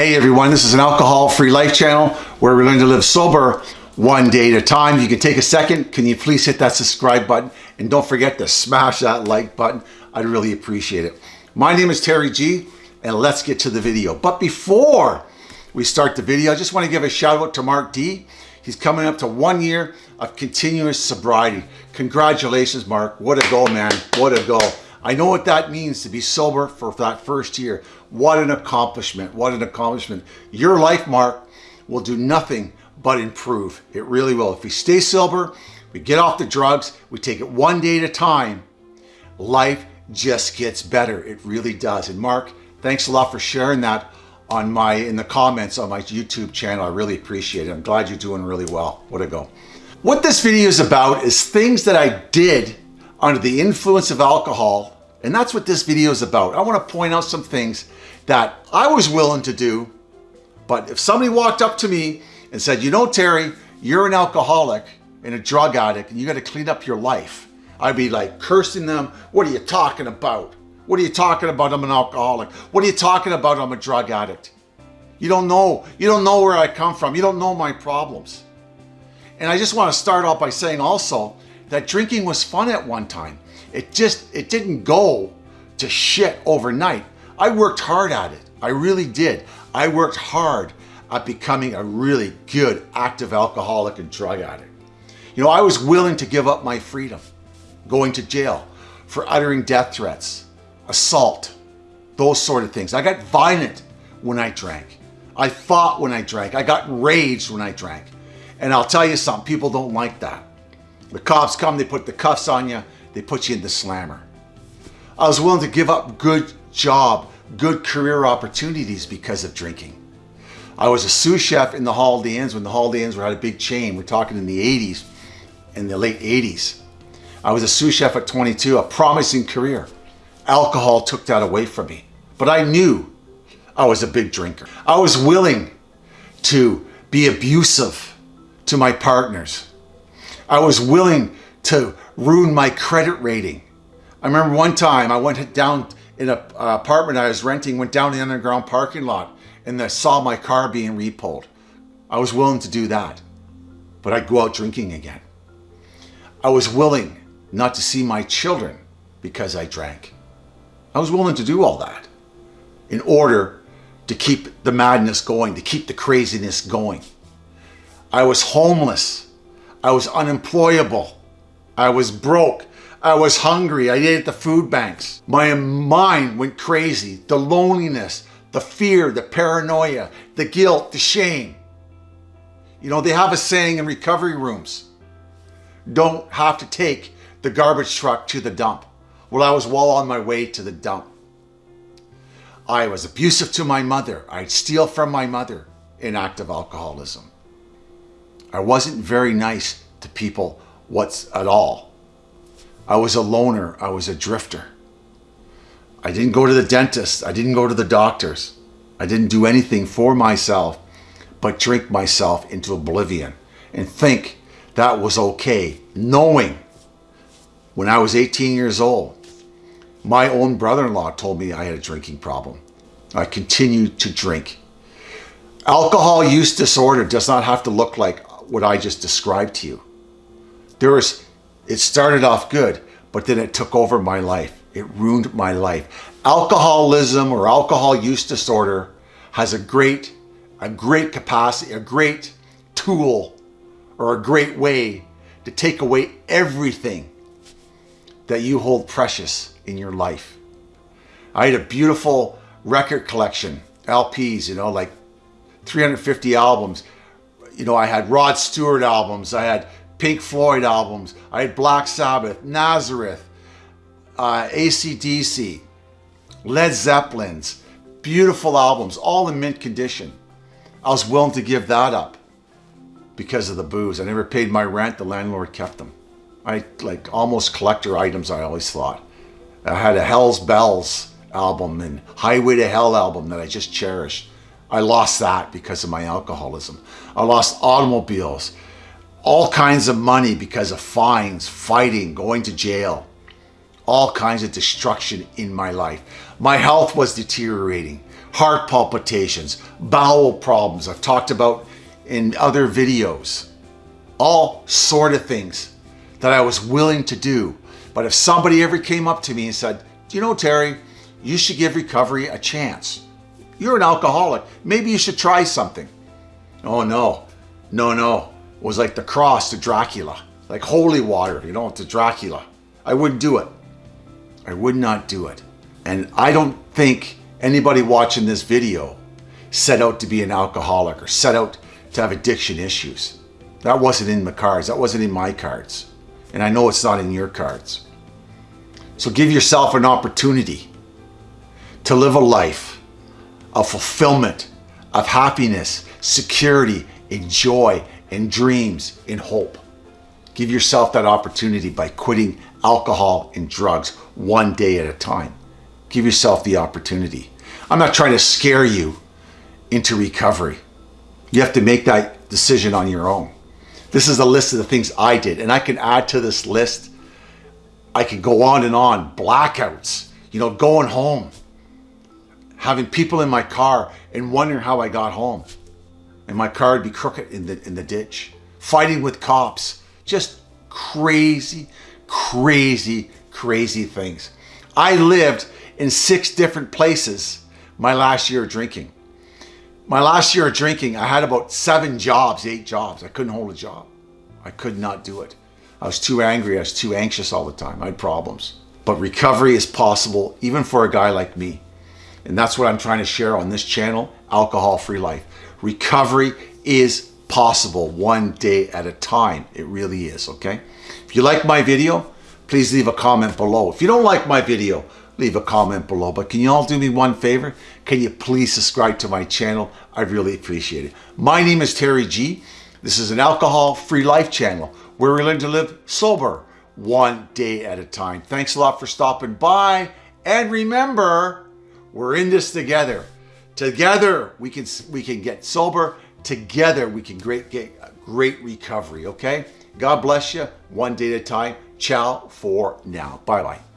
Hey everyone, this is an alcohol-free life channel where we learn to live sober one day at a time. If you can take a second, can you please hit that subscribe button and don't forget to smash that like button. I'd really appreciate it. My name is Terry G and let's get to the video. But before we start the video, I just want to give a shout out to Mark D. He's coming up to one year of continuous sobriety. Congratulations, Mark. What a goal, man. What a goal. I know what that means to be sober for that first year. What an accomplishment. What an accomplishment. Your life, Mark, will do nothing but improve. It really will. If we stay sober, we get off the drugs, we take it one day at a time, life just gets better. It really does. And Mark, thanks a lot for sharing that on my in the comments on my YouTube channel. I really appreciate it. I'm glad you're doing really well. What a go. What this video is about is things that I did under the influence of alcohol. And that's what this video is about. I want to point out some things that I was willing to do. But if somebody walked up to me and said, you know, Terry, you're an alcoholic and a drug addict and you got to clean up your life. I'd be like cursing them. What are you talking about? What are you talking about? I'm an alcoholic. What are you talking about? I'm a drug addict. You don't know. You don't know where I come from. You don't know my problems. And I just want to start off by saying also that drinking was fun at one time. It just, it didn't go to shit overnight. I worked hard at it. I really did. I worked hard at becoming a really good active alcoholic and drug addict. You know, I was willing to give up my freedom, going to jail for uttering death threats, assault, those sort of things. I got violent when I drank. I fought when I drank. I got raged when I drank. And I'll tell you something, people don't like that. The cops come, they put the cuffs on you, they put you in the slammer. I was willing to give up good job, good career opportunities because of drinking. I was a sous chef in the Holiday Inns when the Holiday Inns were at a big chain. We're talking in the 80s, in the late 80s. I was a sous chef at 22, a promising career. Alcohol took that away from me. But I knew I was a big drinker. I was willing to be abusive to my partners. I was willing to ruin my credit rating. I remember one time I went down in an apartment I was renting, went down the underground parking lot and I saw my car being repoed. I was willing to do that, but I'd go out drinking again. I was willing not to see my children because I drank. I was willing to do all that in order to keep the madness going, to keep the craziness going. I was homeless. I was unemployable. I was broke. I was hungry. I ate at the food banks. My mind went crazy. The loneliness, the fear, the paranoia, the guilt, the shame. You know, they have a saying in recovery rooms, don't have to take the garbage truck to the dump. Well, I was well on my way to the dump. I was abusive to my mother. I'd steal from my mother in active alcoholism. I wasn't very nice to people what's at all. I was a loner. I was a drifter. I didn't go to the dentist. I didn't go to the doctors. I didn't do anything for myself but drink myself into oblivion and think that was okay, knowing when I was 18 years old, my own brother-in-law told me I had a drinking problem. I continued to drink. Alcohol use disorder does not have to look like what I just described to you. There was, it started off good, but then it took over my life. It ruined my life. Alcoholism or alcohol use disorder has a great, a great capacity, a great tool or a great way to take away everything that you hold precious in your life. I had a beautiful record collection, LPs, you know, like 350 albums. You know, I had Rod Stewart albums, I had Pink Floyd albums, I had Black Sabbath, Nazareth, uh, ACDC, Led Zeppelins, beautiful albums, all in mint condition. I was willing to give that up because of the booze. I never paid my rent. The landlord kept them. I like almost collector items, I always thought. I had a Hell's Bells album and Highway to Hell album that I just cherished. I lost that because of my alcoholism. I lost automobiles, all kinds of money because of fines, fighting, going to jail all kinds of destruction in my life. My health was deteriorating. heart palpitations, bowel problems I've talked about in other videos, all sort of things that I was willing to do. But if somebody ever came up to me and said, you know, Terry, you should give recovery a chance. You're an alcoholic. Maybe you should try something. Oh no, no, no. It was like the cross to Dracula, like holy water, you know, to Dracula. I wouldn't do it. I would not do it. And I don't think anybody watching this video set out to be an alcoholic or set out to have addiction issues. That wasn't in the cards. That wasn't in my cards. And I know it's not in your cards. So give yourself an opportunity to live a life of fulfillment, of happiness, security, and joy, and dreams, and hope. Give yourself that opportunity by quitting alcohol and drugs one day at a time. Give yourself the opportunity. I'm not trying to scare you into recovery. You have to make that decision on your own. This is a list of the things I did, and I can add to this list. I could go on and on. Blackouts, you know, going home, having people in my car and wondering how I got home. And my car would be crooked in the, in the ditch. Fighting with cops. Just crazy, crazy, crazy things. I lived in six different places my last year of drinking. My last year of drinking, I had about seven jobs, eight jobs. I couldn't hold a job. I could not do it. I was too angry. I was too anxious all the time. I had problems. But recovery is possible even for a guy like me. And that's what I'm trying to share on this channel, Alcohol Free Life. Recovery is possible one day at a time. It really is, okay? If you like my video, please leave a comment below. If you don't like my video, leave a comment below. But can you all do me one favor? Can you please subscribe to my channel? I'd really appreciate it. My name is Terry G. This is an alcohol-free life channel where we learn to live sober one day at a time. Thanks a lot for stopping by. And remember, we're in this together. Together, we can, we can get sober. Together, we can great, get great recovery, okay? God bless you. One day at a time. Ciao for now. Bye-bye.